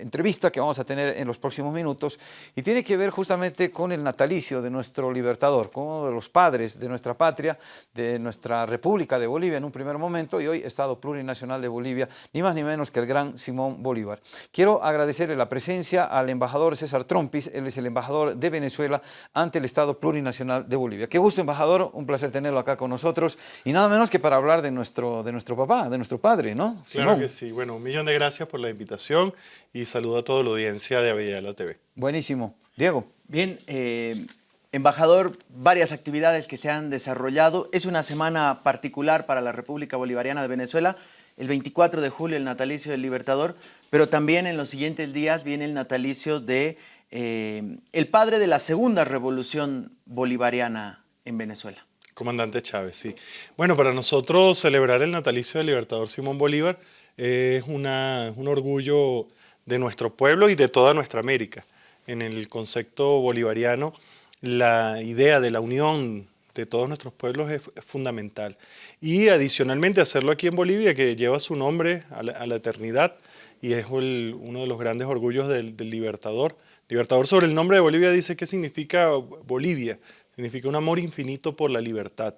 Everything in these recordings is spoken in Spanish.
entrevista que vamos a tener en los próximos minutos y tiene que ver justamente con el natalicio de nuestro libertador, con uno de los padres de nuestra patria, de nuestra República de Bolivia en un primer momento y hoy Estado Plurinacional de Bolivia, ni más ni menos que el gran Simón Bolívar. Quiero agradecerle la presencia al embajador César Trompis, él es el embajador de Venezuela ante el Estado Plurinacional de Bolivia. Qué gusto, embajador, un placer tenerlo acá con nosotros y nada menos que para hablar de nuestro, de nuestro papá, de nuestro padre, ¿no? Claro que sí. Bueno, un millón de gracias por la invitación y saludo a toda la audiencia de Avellaneda TV. Buenísimo. Diego. Bien, eh, embajador, varias actividades que se han desarrollado. Es una semana particular para la República Bolivariana de Venezuela. El 24 de julio el natalicio del Libertador, pero también en los siguientes días viene el natalicio de eh, el padre de la segunda revolución bolivariana en Venezuela. Comandante Chávez, sí. Bueno, para nosotros celebrar el natalicio del Libertador Simón Bolívar es una, un orgullo de nuestro pueblo y de toda nuestra América. En el concepto bolivariano, la idea de la unión de todos nuestros pueblos es, fundamental. Y adicionalmente hacerlo aquí en Bolivia, que lleva su nombre a la, eternidad y es uno de los grandes orgullos del, Libertador. Libertador sobre el nombre de Bolivia dice qué significa Bolivia, significa un amor infinito por la libertad,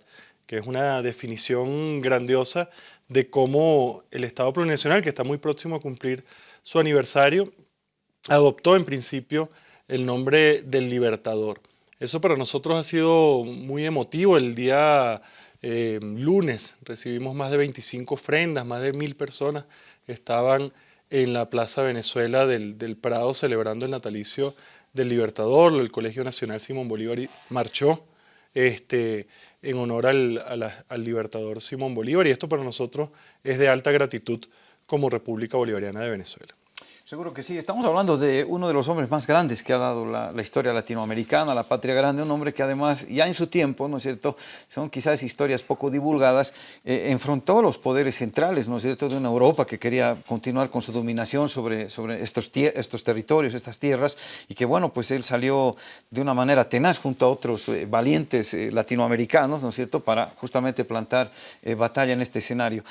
que es una definición grandiosa de cómo el Estado plurinacional, que está muy próximo a cumplir su aniversario, adoptó en principio el nombre del Libertador. Eso para nosotros ha sido muy emotivo. El día eh, lunes recibimos más de 25 ofrendas, más de mil personas estaban en la Plaza Venezuela del, del Prado celebrando el natalicio del Libertador, el Colegio Nacional Simón Bolívar marchó este, en honor al, al Libertador Simón Bolívar y esto para nosotros es de alta gratitud como República Bolivariana de Venezuela. Seguro que sí. Estamos hablando de uno de los hombres más grandes que ha dado la, historia latinoamericana, la patria grande, un hombre que además ya en su tiempo, ¿no es cierto?, son quizás historias poco divulgadas, eh, enfrentó los poderes centrales, ¿no es cierto?, de una Europa que quería continuar con su dominación sobre, sobre estos, estos territorios, estas tierras, y que bueno, pues él salió de una manera tenaz junto a otros eh, valientes eh, latinoamericanos, ¿no es cierto?, para justamente plantar batalla en este escenario.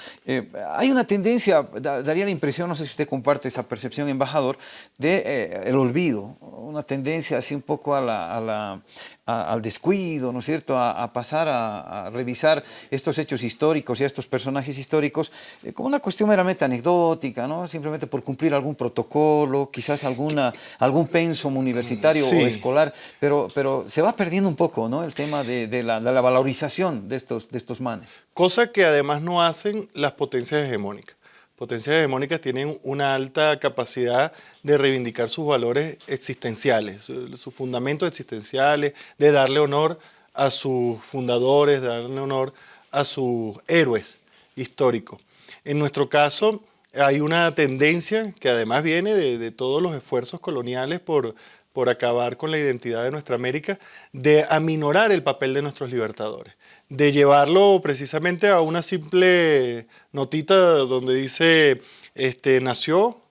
hay una tendencia, daría la impresión, no sé si usted comparte esa percepción, embajador, de eh, el olvido, una tendencia así un poco a la, al descuido, ¿no es cierto?, a, pasar a, revisar estos hechos históricos y a estos personajes históricos eh, como una cuestión meramente anecdótica, ¿no?, simplemente por cumplir algún protocolo, quizás alguna, algún pensum universitario o escolar, pero, pero se va perdiendo un poco, ¿no?, el tema de, de, la, de la valorización de estos, de estos manes. Cosa que además no hacen las potencias hegemónicas potencias hegemónicas tienen una alta capacidad de reivindicar sus valores existenciales, sus fundamentos existenciales, de darle honor a sus fundadores, de darle honor a sus héroes históricos. En nuestro caso, hay una tendencia que además viene de, todos los esfuerzos coloniales por, por acabar con la identidad de nuestra América, de aminorar el papel de nuestros libertadores de llevarlo precisamente a una simple notita donde dice, este, nació,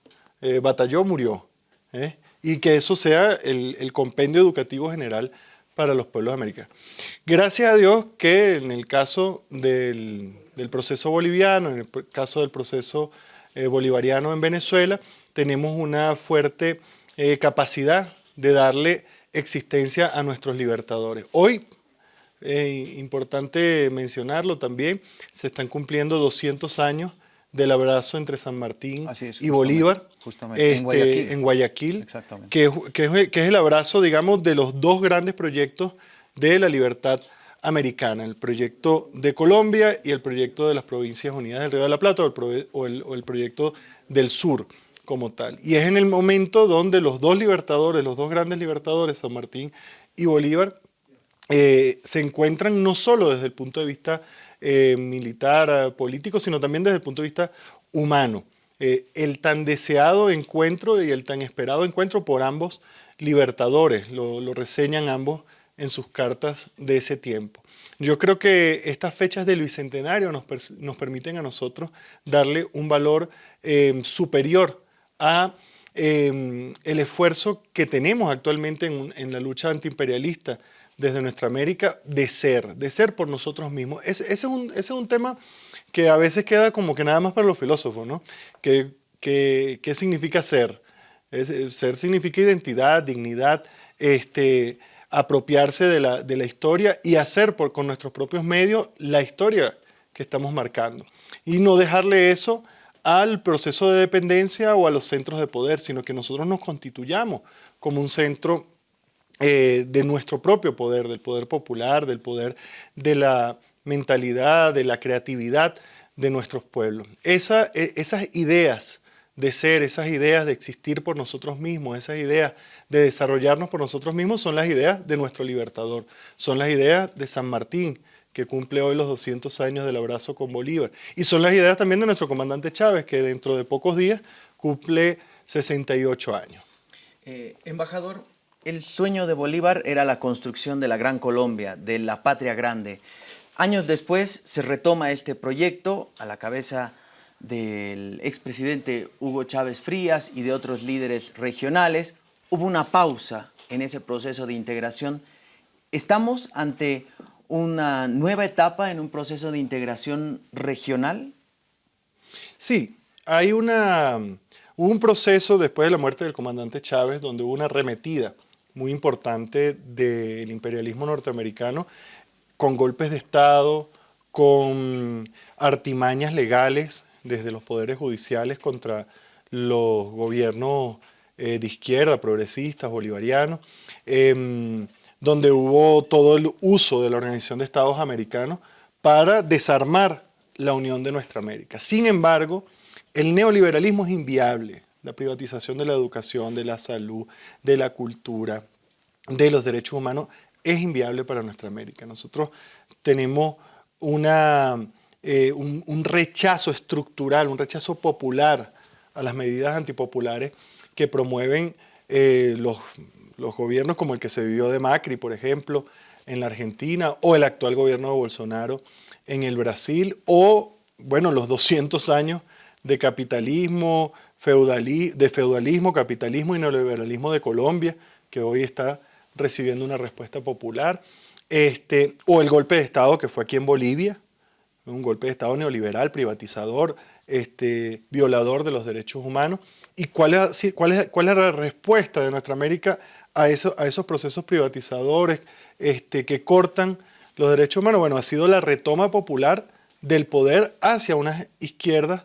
eh, batalló, murió. ¿eh? Y que eso sea el, compendio educativo general para los pueblos de América. Gracias a Dios que en el caso del, proceso boliviano, en el caso del proceso eh, bolivariano en Venezuela, tenemos una fuerte capacidad de darle existencia a nuestros libertadores. Hoy es importante mencionarlo también, se están cumpliendo 200 años del abrazo entre San Martín y Bolívar, justamente, en Guayaquil, Que, que, es, el abrazo, digamos, de los dos grandes proyectos de la libertad americana, el proyecto de Colombia y el proyecto de las Provincias Unidas del Río de la Plata o el, o el proyecto del sur como tal. Y es en el momento donde los dos libertadores, los dos grandes libertadores, San Martín y Bolívar, eh, se encuentran no solo desde el punto de vista eh, militar, eh, político, sino también desde el punto de vista humano. el tan deseado encuentro y el tan esperado encuentro por ambos libertadores, lo, reseñan ambos en sus cartas de ese tiempo. Yo creo que estas fechas del Bicentenario nos, permiten a nosotros darle un valor superior a el esfuerzo que tenemos actualmente en, en la lucha antiimperialista desde nuestra América de ser, de ser por nosotros mismos. ese, es un, ese, es un, tema que a veces queda como que nada más para los filósofos, ¿no? ¿Qué, qué, qué significa ser? ser significa identidad, dignidad, este, apropiarse de la, de la historia y hacer por, con nuestros propios medios la historia que estamos marcando. Y no dejarle eso al proceso de dependencia o a los centros de poder, sino que nosotros nos constituyamos como un centro eh, de nuestro propio poder, del poder popular, del poder de la mentalidad, de la creatividad de nuestros pueblos. E, esas ideas de ser, esas ideas de existir por nosotros mismos, esas ideas de desarrollarnos por nosotros mismos son las ideas de nuestro libertador, son las ideas de San Martín, que cumple hoy los 200 años del abrazo con Bolívar. Y son las ideas también de nuestro comandante Chávez, que dentro de pocos días cumple 68 años. Eh, embajador, el sueño de Bolívar era la construcción de la Gran Colombia, de la patria grande. Años después se retoma este proyecto a la cabeza del expresidente Hugo Chávez Frías y de otros líderes regionales, hubo una pausa en ese proceso de integración. ¿Estamos ante una nueva etapa en un proceso de integración regional? Sí, hay un proceso después de la muerte del comandante Chávez donde hubo una arremetida muy importante del imperialismo norteamericano con golpes de Estado, con artimañas legales desde los poderes judiciales contra los gobiernos eh, de izquierda, progresistas, bolivarianos, em, donde hubo todo el uso de la Organización de Estados Americanos para desarmar la unión de nuestra América. Sin embargo, el neoliberalismo es inviable. La privatización de la educación, de la salud, de la cultura, de los derechos humanos es inviable para nuestra América. Nosotros tenemos una eh, un, rechazo estructural, un rechazo popular a las medidas antipopulares que promueven eh, los, los gobiernos como el que se vivió de Macri, por ejemplo, en la Argentina, o el actual gobierno de Bolsonaro en el Brasil, o, bueno, los 200 años de capitalismo, de feudalismo, capitalismo y neoliberalismo de Colombia, que hoy está recibiendo una respuesta popular, este, o el golpe de Estado que fue aquí en Bolivia, un golpe de Estado neoliberal, privatizador, este, violador de los derechos humanos. ¿Y cuál es, cuál, es, cuál es la respuesta de nuestra América a, eso, a esos procesos privatizadores este, que cortan los derechos humanos? Bueno, ha sido la retoma popular del poder hacia unas izquierdas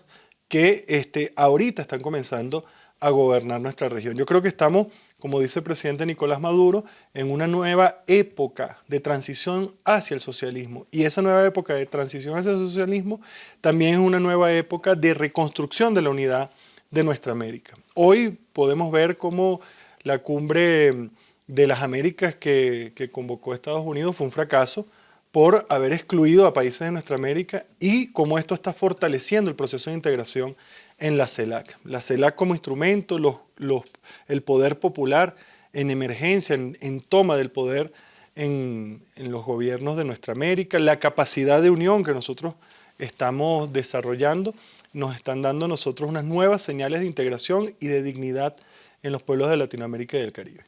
que este, ahorita están comenzando a gobernar nuestra región. Yo creo que estamos como dice el presidente Nicolás Maduro, en una nueva época de transición hacia el socialismo. Y esa nueva época de transición hacia el socialismo también es una nueva época de reconstrucción de la unidad de nuestra América. Hoy podemos ver cómo la cumbre de las Américas que, que convocó Estados Unidos fue un fracaso por haber excluido a países de nuestra América y cómo esto está fortaleciendo el proceso de integración en la CELAC. La CELAC como instrumento, el poder popular en emergencia, en, toma del poder en, los gobiernos de nuestra América, la capacidad de unión que nosotros estamos desarrollando, nos están dando a nosotros unas nuevas señales de integración y de dignidad en los pueblos de Latinoamérica y del Caribe.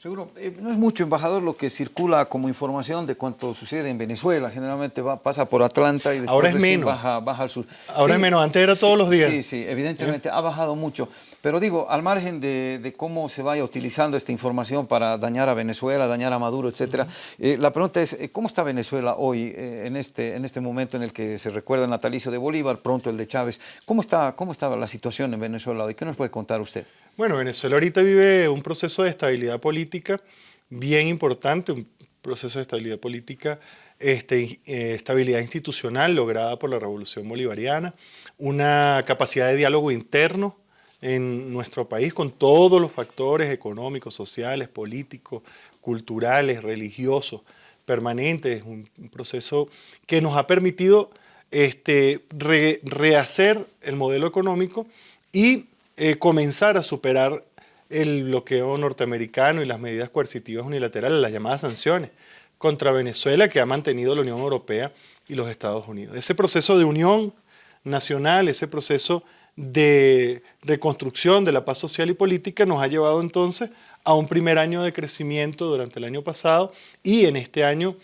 Seguro, eh, no es mucho, embajador, lo que circula como información de cuánto sucede en Venezuela. Generalmente va, pasa por Atlanta y después Baja, baja, al sur. Ahora es menos, antes era todos los días. Sí, sí, evidentemente ha bajado mucho. Pero digo, al margen de, cómo se vaya utilizando esta información para dañar a Venezuela, dañar a Maduro, etcétera, eh, la pregunta es, eh, ¿cómo está Venezuela hoy, en, este, en este momento en el que se recuerda el natalicio de Bolívar, pronto el de Chávez? ¿Cómo está, cómo está la situación en Venezuela hoy? ¿Qué nos puede contar usted? Bueno, Venezuela ahorita vive un proceso de estabilidad política bien importante, un proceso de estabilidad política, este, eh, estabilidad institucional lograda por la Revolución Bolivariana, una capacidad de diálogo interno en nuestro país con todos los factores económicos, sociales, políticos, culturales, religiosos, permanentes, un, proceso que nos ha permitido este, rehacer el modelo económico y eh, comenzar a superar el bloqueo norteamericano y las medidas coercitivas unilaterales, las llamadas sanciones contra Venezuela que ha mantenido la Unión Europea y los Estados Unidos. Ese proceso de unión nacional, ese proceso de reconstrucción de la paz social y política nos ha llevado entonces a un primer año de crecimiento durante el año pasado y en este año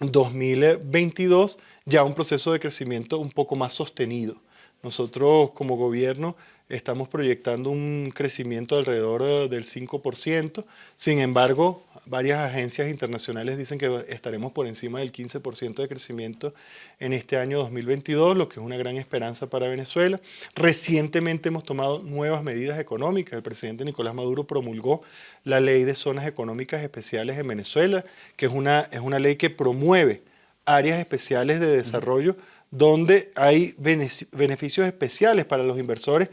2022 ya un proceso de crecimiento un poco más sostenido. Nosotros como gobierno estamos proyectando un crecimiento alrededor eh, del 5%. Sin embargo, varias agencias internacionales dicen que estaremos por encima del 15% de crecimiento en este año 2022, lo que es una gran esperanza para Venezuela. Recientemente hemos tomado nuevas medidas económicas. El presidente Nicolás Maduro promulgó la Ley de Zonas Económicas Especiales en Venezuela, que es una, es una ley que promueve áreas especiales de desarrollo donde hay beneficios especiales para los inversores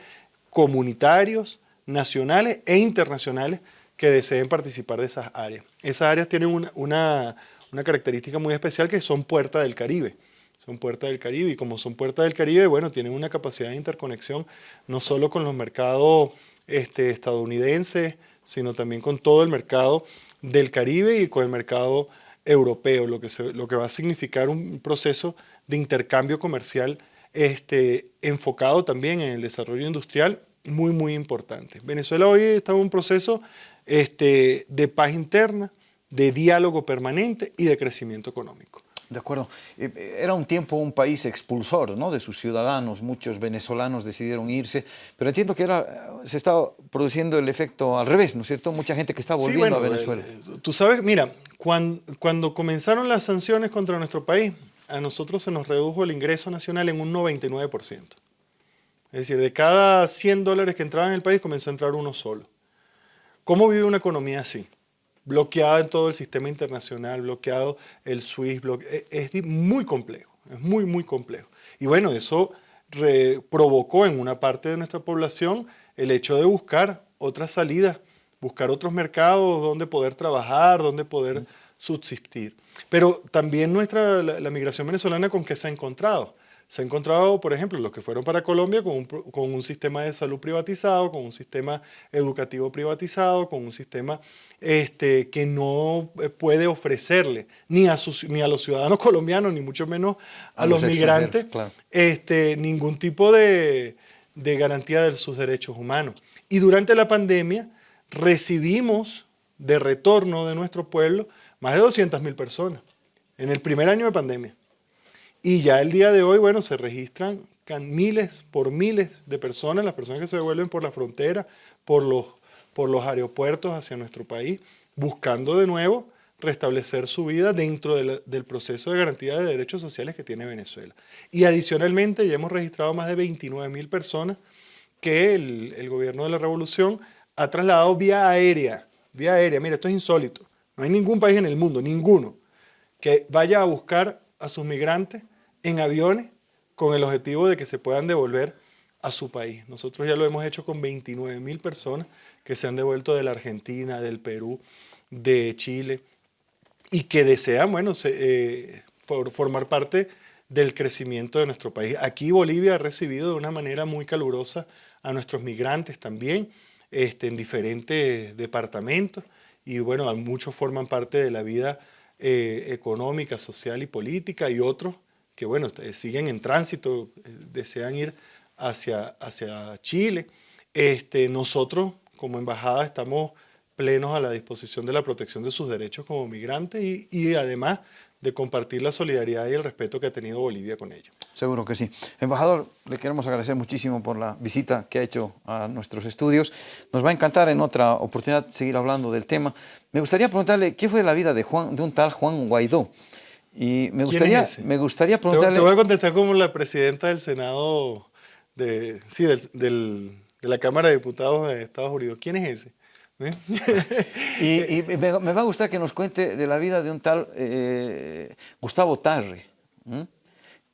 comunitarios, nacionales e internacionales que deseen participar de esas áreas. Esas áreas tienen una, característica muy especial que son puerta del Caribe. Son puerta del Caribe y como son puerta del Caribe, bueno, tienen una capacidad de interconexión no solo con los mercados este, estadounidenses, sino también con todo el mercado del Caribe y con el mercado europeo, lo que, lo que va a significar un proceso de intercambio comercial este, enfocado también en el desarrollo industrial muy, muy importante. Venezuela hoy está en un proceso este, de paz interna, de diálogo permanente y de crecimiento económico. De acuerdo. Eh, era un tiempo un país expulsor ¿no? de sus ciudadanos, muchos venezolanos decidieron irse, pero entiendo que ahora se está produciendo el efecto al revés, ¿no es cierto? Mucha gente que está volviendo a Venezuela. Eh, tú sabes, mira, cuando, cuando comenzaron las sanciones contra nuestro país, a nosotros se nos redujo el ingreso nacional en un 99%. Es decir, de cada 100 dólares que entraban en el país comenzó a entrar uno solo. ¿Cómo vive una economía así? Bloqueada en todo el sistema internacional, bloqueado el SWIFT, e, es muy complejo, es muy, muy complejo. Y bueno, eso provocó en una parte de nuestra población el hecho de buscar otras salidas, buscar otros mercados donde poder trabajar, donde poder subsistir. Pero también nuestra, la migración venezolana con qué se ha encontrado se ha encontrado, por ejemplo, los que fueron para Colombia con un, sistema de salud privatizado, con un sistema educativo privatizado, con un sistema este, que no eh, puede ofrecerle ni a, ni a los ciudadanos colombianos, ni mucho menos a, los, migrantes, este, ningún tipo de, de garantía de sus derechos humanos. Y durante la pandemia recibimos de retorno de nuestro pueblo más de 200.000 personas en el primer año de pandemia. Y ya el día de hoy, bueno, se registran miles por miles de personas, las personas que se devuelven por la frontera, por los, por los aeropuertos hacia nuestro país, buscando de nuevo restablecer su vida dentro del proceso de garantía de derechos sociales que tiene Venezuela. Y adicionalmente ya hemos registrado más de 29 mil personas que el, el, gobierno de la revolución ha trasladado vía aérea, vía aérea. Mira, esto es insólito. No hay ningún país en el mundo, ninguno, que vaya a buscar a sus migrantes en aviones con el objetivo de que se puedan devolver a su país. Nosotros ya lo hemos hecho con 29 mil personas que se han devuelto de la Argentina, del Perú, de Chile y que desean, bueno, eh, formar parte del crecimiento de nuestro país. Aquí Bolivia ha recibido de una manera muy calurosa a nuestros migrantes también, este, en diferentes departamentos y bueno, muchos forman parte de la vida eh, económica, social y política y otros que bueno, eh, siguen en tránsito, eh, desean ir hacia, hacia Chile. Este, nosotros como embajada estamos plenos a la disposición de la protección de sus derechos como migrantes y, y además de compartir la solidaridad y el respeto que ha tenido Bolivia con ellos. Seguro que sí. Embajador, le queremos agradecer muchísimo por la visita que ha hecho a nuestros estudios. Nos va a encantar en otra oportunidad seguir hablando del tema. Me gustaría preguntarle qué fue la vida de, Juan, de un tal Juan Guaidó. Y me gustaría, me gustaría preguntarle... Te, voy a contestar como la presidenta del Senado, de, sí, del, de la Cámara de Diputados de Estados Unidos. ¿Quién es ese? ¿Eh? y, me, va a gustar que nos cuente de la vida de un tal eh, Gustavo Tarre.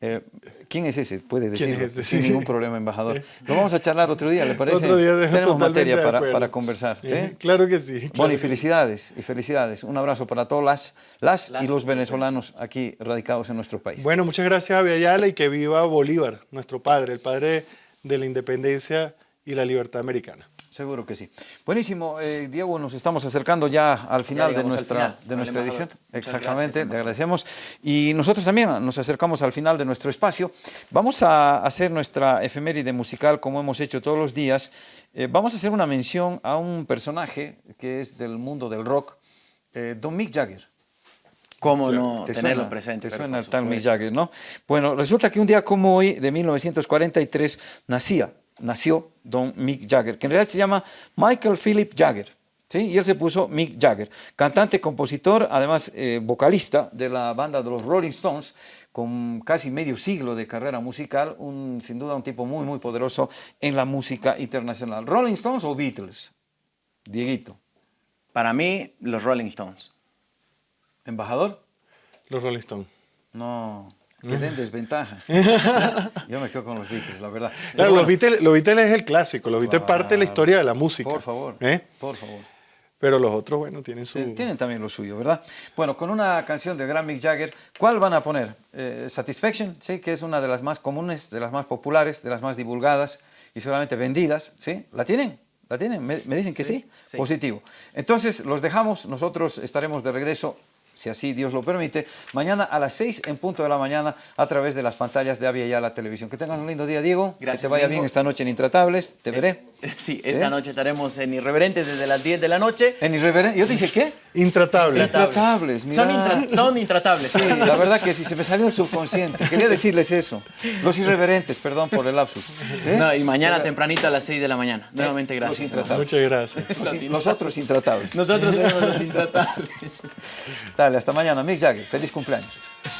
Eh, ¿Quién es ese? Puede decirlo, sin ningún problema, embajador. Lo vamos a charlar otro día, ¿le parece? Otro día Tenemos materia para, para, conversar. ¿sí? Claro que sí. bueno, y felicidades, y felicidades. Un abrazo para todas las, las, y los venezolanos aquí radicados en nuestro país. Bueno, muchas gracias a Ayala y que viva Bolívar, nuestro padre, el padre de la independencia y la libertad americana. Seguro que sí. Buenísimo, eh, Diego, nos estamos acercando ya al final de nuestra, De nuestra edición. Exactamente, le agradecemos. Y nosotros también nos acercamos al final de nuestro espacio. Vamos a hacer nuestra efeméride musical como hemos hecho todos los días. Eh, vamos a hacer una mención a un personaje que es del mundo del rock, eh, Don Mick Jagger. ¿Cómo no tenerlo presente? Te suena tal Mick Jagger, ¿no? Bueno, resulta que un día como hoy, de 1943, nacía nació don Mick Jagger, que en realidad se llama Michael Philip Jagger. ¿sí? Y él se puso Mick Jagger, cantante, compositor, además eh, vocalista de la banda de los Rolling Stones, con casi medio siglo de carrera musical, un, sin duda un tipo muy, muy poderoso en la música internacional. ¿Rolling Stones o Beatles? Dieguito. Para mí, los Rolling Stones. ¿Embajador? Los Rolling Stones. No, quedé en desventaja. Yo me quedo con los Beatles, la verdad. Claro, Pero los, Beatles, los Beatles es el clásico, los Beatles es parte de la historia de la música. Por favor, ¿eh? por favor. Pero los otros, bueno, tienen su... Tienen también lo suyo, ¿verdad? Bueno, con una canción de gran Mick Jagger, ¿cuál van a poner? Eh, Satisfaction, ¿sí? Que es una de las más comunes, de las más populares, de las más divulgadas y seguramente vendidas, ¿sí? ¿La tienen? ¿La tienen? ¿Me, me dicen que sí? sí. Positivo. Entonces, los dejamos, nosotros estaremos de regreso si así Dios lo permite, mañana a las 6 en punto de la mañana a través de las pantallas de Avia y la televisión. Que tengan un lindo día, Diego. Gracias, Que te vaya bien esta noche en Intratables. Te veré. Sí, esta noche estaremos en Irreverentes desde las 10 de la noche. En Irreverente. Yo dije, ¿qué? Intratable. Intratables. Son, mira. intra- son intratables. Sí, la verdad que sí, se me salió el subconsciente. Quería decirles eso. Los irreverentes, perdón por el lapsus. ¿Sí? No, y mañana Pero- tempranito a las 6 de la mañana. Nuevamente Los gracias. intratables. Muchas gracias. Los, los otros intratables. Nosotros somos los intratables. Dale, hasta mañana. Mick Jagger, feliz cumpleaños.